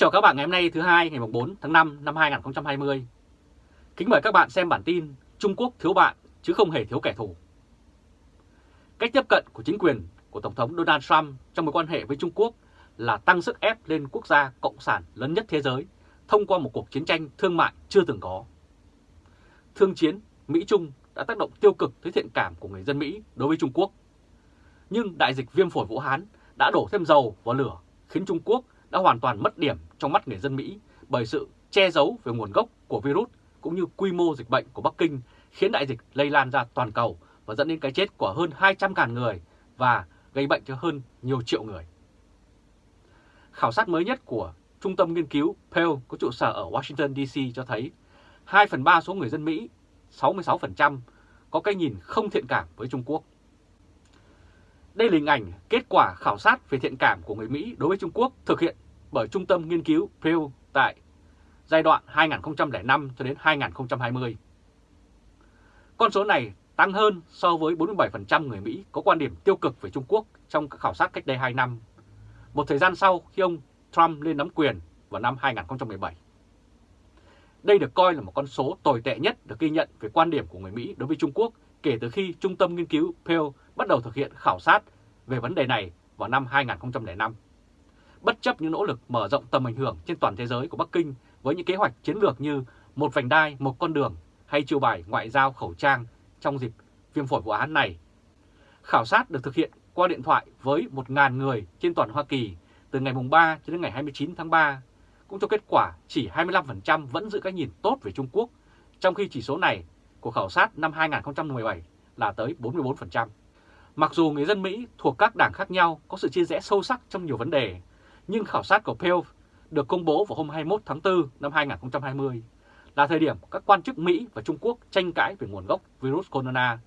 chào các bạn ngày hôm nay thứ hai, ngày 4 tháng 5 năm 2020. Kính mời các bạn xem bản tin Trung Quốc thiếu bạn chứ không hề thiếu kẻ thù. Cách tiếp cận của chính quyền của Tổng thống Donald Trump trong mối quan hệ với Trung Quốc là tăng sức ép lên quốc gia cộng sản lớn nhất thế giới thông qua một cuộc chiến tranh thương mại chưa từng có. Thương chiến Mỹ-Trung đã tác động tiêu cực tới thiện cảm của người dân Mỹ đối với Trung Quốc. Nhưng đại dịch viêm phổi Vũ Hán đã đổ thêm dầu vào lửa, khiến Trung Quốc đã hoàn toàn mất điểm trong mắt người dân Mỹ bởi sự che giấu về nguồn gốc của virus cũng như quy mô dịch bệnh của Bắc Kinh khiến đại dịch lây lan ra toàn cầu và dẫn đến cái chết của hơn 200.000 người và gây bệnh cho hơn nhiều triệu người. Khảo sát mới nhất của Trung tâm Nghiên cứu Pew có trụ sở ở Washington DC cho thấy 2 phần 3 số người dân Mỹ, 66%, có cái nhìn không thiện cảm với Trung Quốc. Đây là hình ảnh kết quả khảo sát về thiện cảm của người Mỹ đối với Trung Quốc thực hiện bởi Trung tâm Nghiên cứu Pew tại giai đoạn 2005 cho đến 2020. Con số này tăng hơn so với 47% người Mỹ có quan điểm tiêu cực về Trung Quốc trong các khảo sát cách đây 2 năm, một thời gian sau khi ông Trump lên nắm quyền vào năm 2017. Đây được coi là một con số tồi tệ nhất được ghi nhận về quan điểm của người Mỹ đối với Trung Quốc kể từ khi Trung tâm Nghiên cứu Pew bắt đầu thực hiện khảo sát về vấn đề này vào năm 2005. Bất chấp những nỗ lực mở rộng tầm ảnh hưởng trên toàn thế giới của Bắc Kinh với những kế hoạch chiến lược như một vành đai, một con đường hay chiêu bài ngoại giao khẩu trang trong dịp viêm phổi Vũ Hán này. Khảo sát được thực hiện qua điện thoại với 1.000 người trên toàn Hoa Kỳ từ ngày 3 cho đến ngày 29 tháng 3, cũng cho kết quả chỉ 25% vẫn giữ cái nhìn tốt về Trung Quốc, trong khi chỉ số này của khảo sát năm 2017 là tới 44%. Mặc dù người dân Mỹ thuộc các đảng khác nhau có sự chia rẽ sâu sắc trong nhiều vấn đề, nhưng khảo sát của Pew được công bố vào hôm 21 tháng 4 năm 2020 là thời điểm các quan chức Mỹ và Trung Quốc tranh cãi về nguồn gốc virus corona,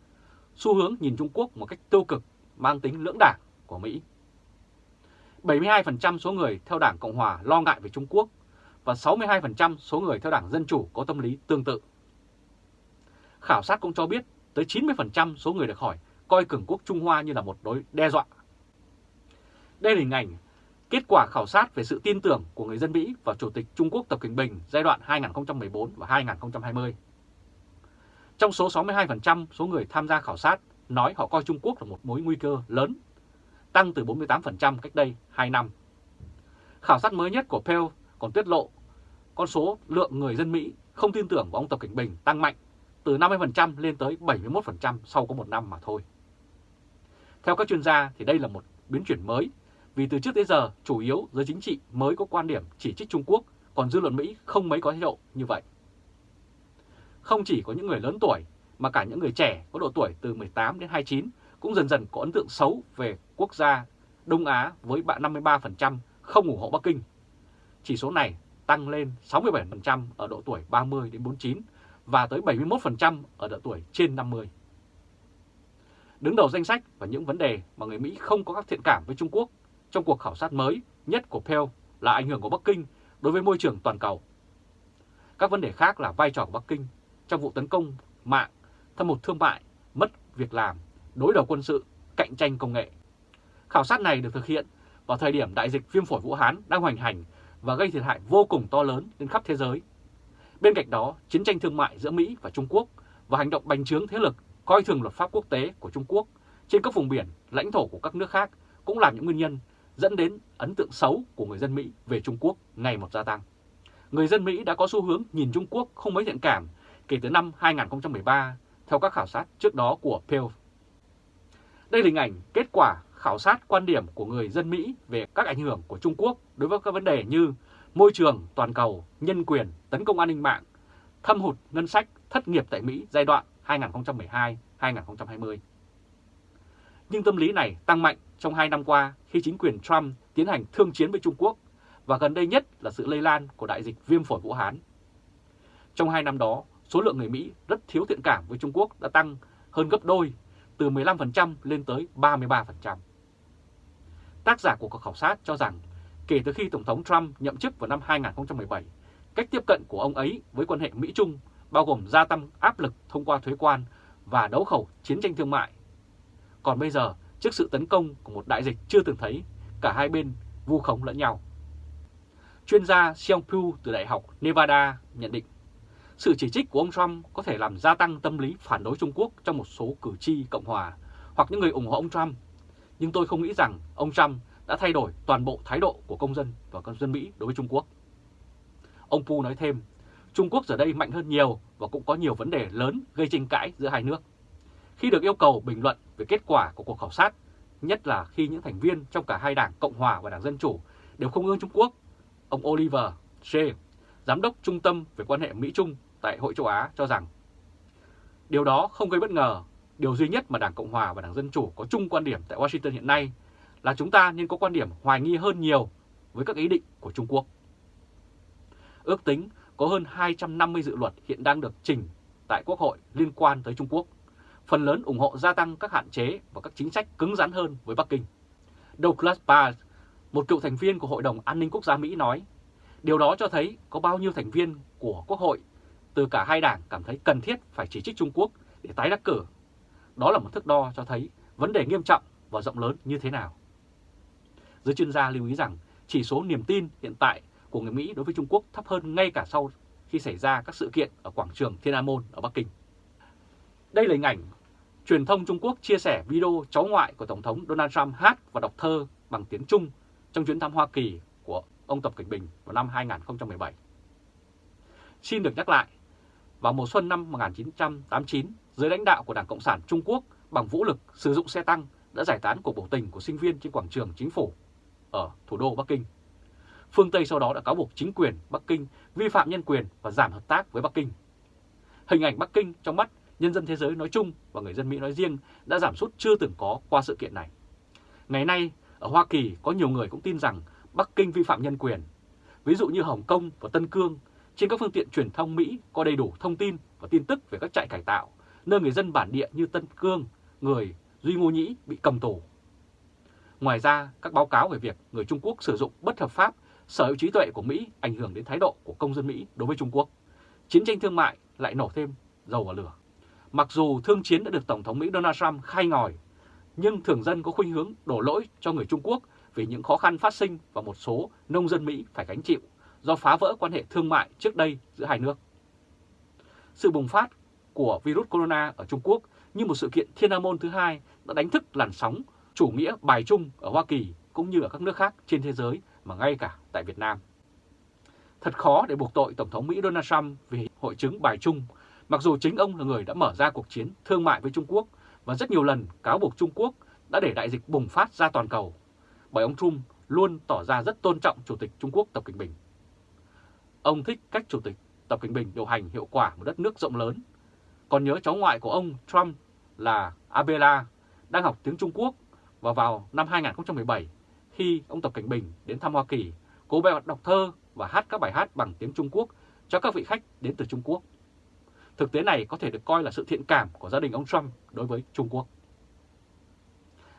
xu hướng nhìn Trung Quốc một cách tiêu cực mang tính lưỡng đảng của Mỹ. 72% số người theo đảng Cộng Hòa lo ngại về Trung Quốc và 62% số người theo đảng Dân Chủ có tâm lý tương tự. Khảo sát cũng cho biết tới 90% số người được hỏi coi cường quốc Trung Hoa như là một đối đe dọa. Đây là hình ảnh kết quả khảo sát về sự tin tưởng của người dân Mỹ vào Chủ tịch Trung Quốc Tập Cận Bình giai đoạn 2014 và 2020. Trong số 62% số người tham gia khảo sát nói họ coi Trung Quốc là một mối nguy cơ lớn, tăng từ 48% cách đây 2 năm. Khảo sát mới nhất của Pew còn tiết lộ con số lượng người dân Mỹ không tin tưởng vào ông Tập Cảnh Bình tăng mạnh từ 50% lên tới 71% sau có một năm mà thôi. Theo các chuyên gia thì đây là một biến chuyển mới vì từ trước tới giờ, chủ yếu giới chính trị mới có quan điểm chỉ trích Trung Quốc, còn dư luận Mỹ không mấy có thái độ như vậy. Không chỉ có những người lớn tuổi, mà cả những người trẻ có độ tuổi từ 18 đến 29 cũng dần dần có ấn tượng xấu về quốc gia Đông Á với bạn 53% không ủng hộ Bắc Kinh. Chỉ số này tăng lên 67% ở độ tuổi 30 đến 49 và tới 71% ở độ tuổi trên 50. Đứng đầu danh sách và những vấn đề mà người Mỹ không có các thiện cảm với Trung Quốc trong cuộc khảo sát mới nhất của Pew là ảnh hưởng của Bắc Kinh đối với môi trường toàn cầu. Các vấn đề khác là vai trò của Bắc Kinh trong vụ tấn công mạng, thâm hụt thương mại, mất việc làm, đối đầu quân sự, cạnh tranh công nghệ. Khảo sát này được thực hiện vào thời điểm đại dịch viêm phổi Vũ Hán đang hoành hành và gây thiệt hại vô cùng to lớn trên khắp thế giới. Bên cạnh đó, chiến tranh thương mại giữa Mỹ và Trung Quốc và hành động bành trướng thế lực coi thường luật pháp quốc tế của Trung Quốc trên các vùng biển, lãnh thổ của các nước khác cũng là những nguyên nhân dẫn đến ấn tượng xấu của người dân Mỹ về Trung Quốc ngày một gia tăng. Người dân Mỹ đã có xu hướng nhìn Trung Quốc không mấy thiện cảm kể từ năm 2013 theo các khảo sát trước đó của Pew. Đây là hình ảnh kết quả khảo sát quan điểm của người dân Mỹ về các ảnh hưởng của Trung Quốc đối với các vấn đề như môi trường, toàn cầu, nhân quyền, tấn công an ninh mạng, thâm hụt ngân sách, thất nghiệp tại Mỹ giai đoạn 2012-2020. Nhưng tâm lý này tăng mạnh trong hai năm qua khi chính quyền Trump tiến hành thương chiến với Trung Quốc và gần đây nhất là sự lây lan của đại dịch viêm phổi Vũ Hán. Trong hai năm đó, số lượng người Mỹ rất thiếu thiện cảm với Trung Quốc đã tăng hơn gấp đôi, từ 15% lên tới 33%. Tác giả của cuộc khảo sát cho rằng kể từ khi Tổng thống Trump nhậm chức vào năm 2017, cách tiếp cận của ông ấy với quan hệ Mỹ-Trung bao gồm gia tăng áp lực thông qua thuế quan và đấu khẩu chiến tranh thương mại. Còn bây giờ, trước sự tấn công của một đại dịch chưa từng thấy, cả hai bên vu khống lẫn nhau. chuyên gia Seong Pyu từ Đại học Nevada nhận định sự chỉ trích của ông Trump có thể làm gia tăng tâm lý phản đối Trung Quốc trong một số cử tri Cộng hòa hoặc những người ủng hộ ông Trump. Nhưng tôi không nghĩ rằng ông Trump đã thay đổi toàn bộ thái độ của công dân và công dân Mỹ đối với Trung Quốc. Ông Pu nói thêm, Trung Quốc giờ đây mạnh hơn nhiều và cũng có nhiều vấn đề lớn gây tranh cãi giữa hai nước. Khi được yêu cầu bình luận về kết quả của cuộc khảo sát, nhất là khi những thành viên trong cả hai đảng Cộng Hòa và Đảng Dân Chủ đều không ương Trung Quốc, ông Oliver Shea, Giám đốc Trung tâm về quan hệ Mỹ-Trung tại Hội châu Á cho rằng điều đó không gây bất ngờ. Điều duy nhất mà Đảng Cộng Hòa và Đảng Dân Chủ có chung quan điểm tại Washington hiện nay là chúng ta nên có quan điểm hoài nghi hơn nhiều với các ý định của Trung Quốc. Ước tính có hơn 250 dự luật hiện đang được trình tại Quốc hội liên quan tới Trung Quốc, phần lớn ủng hộ gia tăng các hạn chế và các chính sách cứng rắn hơn với Bắc Kinh. Douglas Barr, một cựu thành viên của Hội đồng An ninh Quốc gia Mỹ nói, điều đó cho thấy có bao nhiêu thành viên của Quốc hội từ cả hai đảng cảm thấy cần thiết phải chỉ trích Trung Quốc để tái đắc cử. Đó là một thước đo cho thấy vấn đề nghiêm trọng và rộng lớn như thế nào. Giới chuyên gia lưu ý rằng chỉ số niềm tin hiện tại của người Mỹ đối với Trung Quốc thấp hơn ngay cả sau khi xảy ra các sự kiện ở quảng trường Thiên An Môn ở Bắc Kinh. Đây là hình ảnh truyền thông Trung Quốc chia sẻ video cháu ngoại của Tổng thống Donald Trump hát và đọc thơ bằng tiếng Trung trong chuyến thăm Hoa Kỳ của ông Tập Cảnh Bình vào năm 2017. Xin được nhắc lại, vào mùa xuân năm 1989, dưới lãnh đạo của Đảng Cộng sản Trung Quốc bằng vũ lực sử dụng xe tăng đã giải tán cuộc biểu tình của sinh viên trên quảng trường chính phủ ở thủ đô Bắc Kinh. Phương Tây sau đó đã cáo buộc chính quyền Bắc Kinh vi phạm nhân quyền và giảm hợp tác với Bắc Kinh. Hình ảnh Bắc Kinh trong mắt nhân dân thế giới nói chung và người dân Mỹ nói riêng đã giảm sút chưa từng có qua sự kiện này. Ngày nay, ở Hoa Kỳ có nhiều người cũng tin rằng Bắc Kinh vi phạm nhân quyền. Ví dụ như Hồng Kông và Tân Cương, trên các phương tiện truyền thông Mỹ có đầy đủ thông tin và tin tức về các trại cải tạo, nơi người dân bản địa như Tân Cương, người Duy Ngô Nhĩ bị cầm tù. Ngoài ra, các báo cáo về việc người Trung Quốc sử dụng bất hợp pháp sở hữu trí tuệ của Mỹ ảnh hưởng đến thái độ của công dân Mỹ đối với Trung Quốc. Chiến tranh thương mại lại nổ thêm dầu vào lửa. Mặc dù thương chiến đã được Tổng thống Mỹ Donald Trump khai ngòi, nhưng thường dân có khuynh hướng đổ lỗi cho người Trung Quốc vì những khó khăn phát sinh và một số nông dân Mỹ phải gánh chịu do phá vỡ quan hệ thương mại trước đây giữa hai nước. Sự bùng phát của virus corona ở Trung Quốc như một sự kiện thiên môn thứ hai đã đánh thức làn sóng chủ nghĩa bài trung ở Hoa Kỳ cũng như ở các nước khác trên thế giới mà ngay cả tại Việt Nam. Thật khó để buộc tội Tổng thống Mỹ Donald Trump vì hội chứng bài trung, mặc dù chính ông là người đã mở ra cuộc chiến thương mại với Trung Quốc và rất nhiều lần cáo buộc Trung Quốc đã để đại dịch bùng phát ra toàn cầu, bởi ông Trump luôn tỏ ra rất tôn trọng Chủ tịch Trung Quốc Tập Cận Bình. Ông thích cách Chủ tịch Tập Cận Bình điều hành hiệu quả một đất nước rộng lớn, còn nhớ cháu ngoại của ông Trump là Abela đang học tiếng Trung Quốc và vào năm 2017 khi ông Tập Cảnh Bình đến thăm Hoa Kỳ, cô bé đọc thơ và hát các bài hát bằng tiếng Trung Quốc cho các vị khách đến từ Trung Quốc. Thực tế này có thể được coi là sự thiện cảm của gia đình ông Trump đối với Trung Quốc.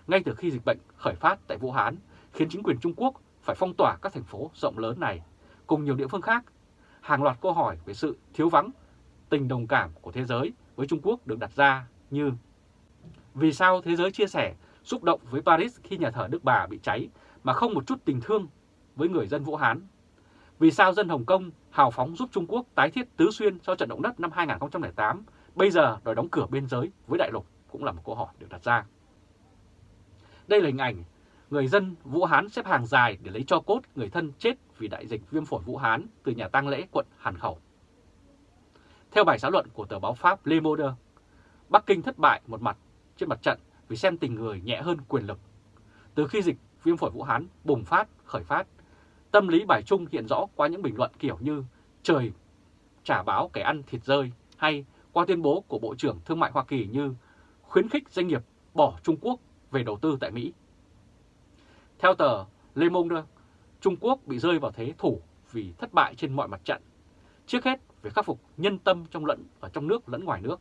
Ngay từ khi dịch bệnh khởi phát tại Vũ Hán, khiến chính quyền Trung Quốc phải phong tỏa các thành phố rộng lớn này, cùng nhiều địa phương khác, hàng loạt câu hỏi về sự thiếu vắng tình đồng cảm của thế giới với Trung Quốc được đặt ra như Vì sao thế giới chia sẻ, xúc động với Paris khi nhà thờ Đức Bà bị cháy mà không một chút tình thương với người dân Vũ Hán. Vì sao dân Hồng Kông hào phóng giúp Trung Quốc tái thiết Tứ Xuyên sau trận động đất năm 2008, bây giờ đòi đóng cửa biên giới với đại lục cũng là một câu hỏi được đặt ra. Đây là hình ảnh người dân Vũ Hán xếp hàng dài để lấy cho cốt người thân chết vì đại dịch viêm phổi Vũ Hán từ nhà tang lễ quận Hàn Khẩu. Theo bài xã luận của tờ báo Pháp Le Monde, Bắc Kinh thất bại một mặt trên mặt trận vì xem tình người nhẹ hơn quyền lực. Từ khi dịch viêm phổi Vũ Hán bùng phát, khởi phát, tâm lý bài trung hiện rõ qua những bình luận kiểu như trời trả báo kẻ ăn thịt rơi hay qua tuyên bố của Bộ trưởng Thương mại Hoa Kỳ như khuyến khích doanh nghiệp bỏ Trung Quốc về đầu tư tại Mỹ. Theo tờ Le Monde, Trung Quốc bị rơi vào thế thủ vì thất bại trên mọi mặt trận. Trước hết về khắc phục nhân tâm trong lẫn ở trong nước lẫn ngoài nước.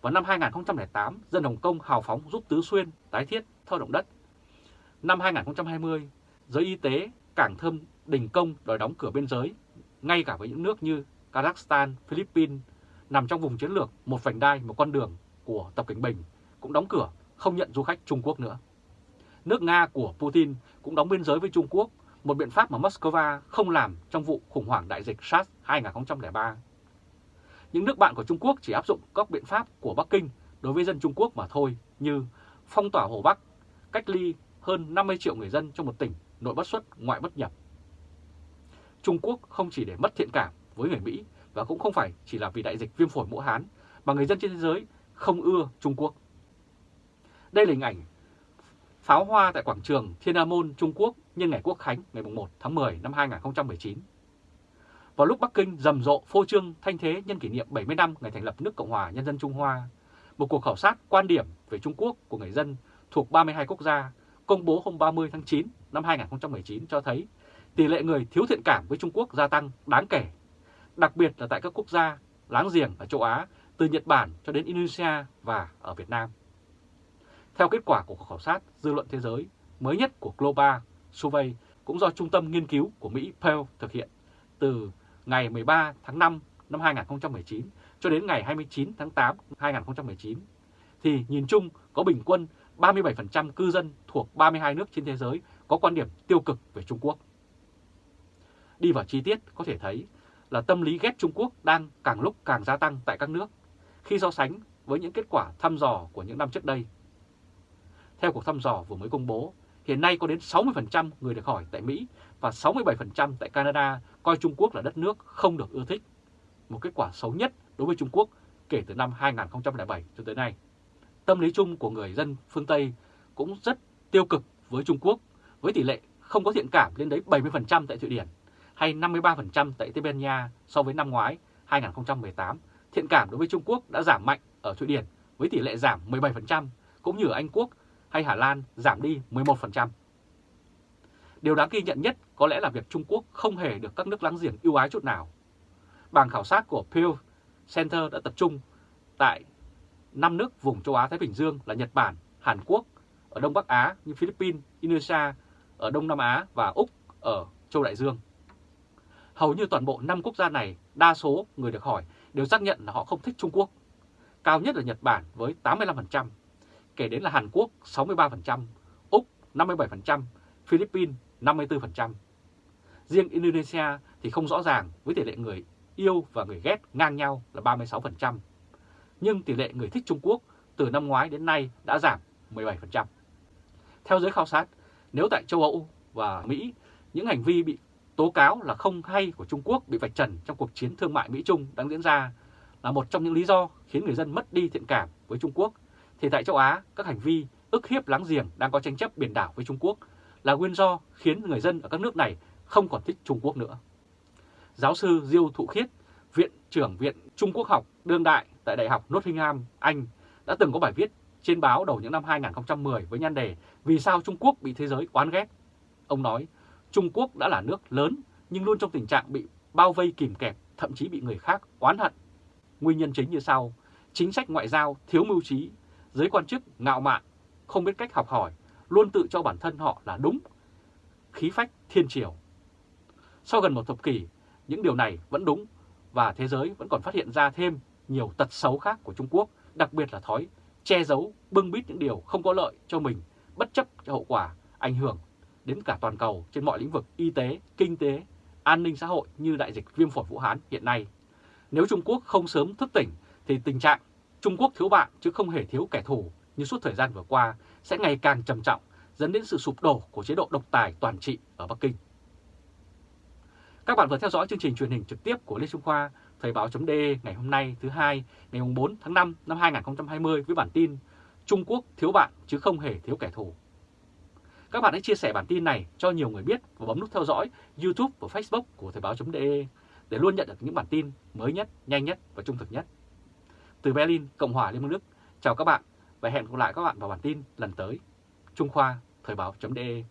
Vào năm 2008, dân Hồng Kông hào phóng giúp Tứ Xuyên tái thiết theo động đất Năm 2020, giới y tế cảng thơm đình công đòi đóng cửa biên giới, ngay cả với những nước như Kazakhstan, Philippines, nằm trong vùng chiến lược một vành đai, một con đường của Tập Cảnh Bình cũng đóng cửa, không nhận du khách Trung Quốc nữa. Nước Nga của Putin cũng đóng biên giới với Trung Quốc, một biện pháp mà Moscow không làm trong vụ khủng hoảng đại dịch SARS 2003. Những nước bạn của Trung Quốc chỉ áp dụng các biện pháp của Bắc Kinh đối với dân Trung Quốc mà thôi như phong tỏa Hồ Bắc, cách ly hơn 50 triệu người dân trong một tỉnh nội bất xuất ngoại bất nhập. Trung Quốc không chỉ để mất thiện cảm với người Mỹ và cũng không phải chỉ là vì đại dịch viêm phổi Vũ Hán mà người dân trên thế giới không ưa Trung Quốc. Đây là hình ảnh pháo hoa tại quảng trường Thiên An Môn, Trung Quốc nhân ngày Quốc Khánh ngày 1 tháng 10 năm 2019. Vào lúc Bắc Kinh rầm rộ phô trương thanh thế nhân kỷ niệm 70 năm ngày thành lập nước Cộng hòa Nhân dân Trung Hoa, một cuộc khảo sát quan điểm về Trung Quốc của người dân thuộc 32 quốc gia công bố hôm 30 tháng 9 năm 2019 cho thấy tỷ lệ người thiếu thiện cảm với Trung Quốc gia tăng đáng kể, đặc biệt là tại các quốc gia láng giềng ở châu Á từ Nhật Bản cho đến Indonesia và ở Việt Nam. Theo kết quả của cuộc khảo sát dư luận thế giới mới nhất của Global Survey cũng do Trung tâm Nghiên cứu của Mỹ Pew thực hiện từ ngày 13 tháng 5 năm 2019 cho đến ngày 29 tháng 8 năm 2019, thì nhìn chung có bình quân 37% cư dân thuộc 32 nước trên thế giới có quan điểm tiêu cực về Trung Quốc. Đi vào chi tiết có thể thấy là tâm lý ghét Trung Quốc đang càng lúc càng gia tăng tại các nước khi so sánh với những kết quả thăm dò của những năm trước đây. Theo cuộc thăm dò vừa mới công bố, hiện nay có đến 60% người được hỏi tại Mỹ và 67% tại Canada coi Trung Quốc là đất nước không được ưa thích, một kết quả xấu nhất đối với Trung Quốc kể từ năm 2007 cho tới nay. Tâm lý chung của người dân phương Tây cũng rất tiêu cực với Trung Quốc, với tỷ lệ không có thiện cảm lên đến 70% tại Thụy Điển hay 53% tại Tây Ban Nha so với năm ngoái 2018. Thiện cảm đối với Trung Quốc đã giảm mạnh ở Thụy Điển với tỷ lệ giảm 17%, cũng như ở Anh Quốc hay Hà Lan giảm đi 11%. Điều đáng ghi nhận nhất có lẽ là việc Trung Quốc không hề được các nước láng giềng ưu ái chút nào. Bảng khảo sát của Pew Center đã tập trung tại 5 nước vùng châu Á-Thái Bình Dương là Nhật Bản, Hàn Quốc, ở Đông Bắc Á như Philippines, Indonesia, ở Đông Nam Á và Úc ở châu Đại Dương. Hầu như toàn bộ 5 quốc gia này, đa số người được hỏi đều xác nhận là họ không thích Trung Quốc. Cao nhất là Nhật Bản với 85%, kể đến là Hàn Quốc 63%, Úc 57%, Philippines 54%. Riêng Indonesia thì không rõ ràng với tỷ lệ người yêu và người ghét ngang nhau là 36%. Nhưng tỷ lệ người thích Trung Quốc từ năm ngoái đến nay đã giảm 17%. Theo giới khảo sát, nếu tại châu Âu và Mỹ, những hành vi bị tố cáo là không hay của Trung Quốc bị vạch trần trong cuộc chiến thương mại Mỹ-Trung đang diễn ra là một trong những lý do khiến người dân mất đi thiện cảm với Trung Quốc, thì tại châu Á, các hành vi ức hiếp láng giềng đang có tranh chấp biển đảo với Trung Quốc là nguyên do khiến người dân ở các nước này không còn thích Trung Quốc nữa. Giáo sư Diêu Thụ Khiết, Viện trưởng Viện Trung Quốc học đương đại tại Đại học Nottingham, Anh đã từng có bài viết trên báo đầu những năm 2010 với nhan đề Vì sao Trung Quốc bị thế giới oán ghét? Ông nói, Trung Quốc đã là nước lớn nhưng luôn trong tình trạng bị bao vây kìm kẹp, thậm chí bị người khác oán hận. Nguyên nhân chính như sau, chính sách ngoại giao thiếu mưu trí, giới quan chức ngạo mạn, không biết cách học hỏi, luôn tự cho bản thân họ là đúng, khí phách thiên triều. Sau gần một thập kỷ, những điều này vẫn đúng và thế giới vẫn còn phát hiện ra thêm nhiều tật xấu khác của Trung Quốc, đặc biệt là thói che giấu, bưng bít những điều không có lợi cho mình, bất chấp cho hậu quả, ảnh hưởng đến cả toàn cầu trên mọi lĩnh vực y tế, kinh tế, an ninh xã hội như đại dịch viêm phổi Vũ Hán hiện nay. Nếu Trung Quốc không sớm thức tỉnh thì tình trạng Trung Quốc thiếu bạn chứ không hề thiếu kẻ thù như suốt thời gian vừa qua sẽ ngày càng trầm trọng dẫn đến sự sụp đổ của chế độ độc tài toàn trị ở Bắc Kinh. Các bạn vừa theo dõi chương trình truyền hình trực tiếp của Lê Trung Khoa, Thời báo chấm ngày hôm nay thứ hai ngày 4 tháng 5 năm 2020 với bản tin Trung Quốc thiếu bạn chứ không hề thiếu kẻ thù. Các bạn hãy chia sẻ bản tin này cho nhiều người biết và bấm nút theo dõi YouTube và Facebook của Thời báo.de để luôn nhận được những bản tin mới nhất, nhanh nhất và trung thực nhất. Từ Berlin, Cộng hòa Liên bang Đức, chào các bạn và hẹn gặp lại các bạn vào bản tin lần tới. Trung Khoa, Thời báo.de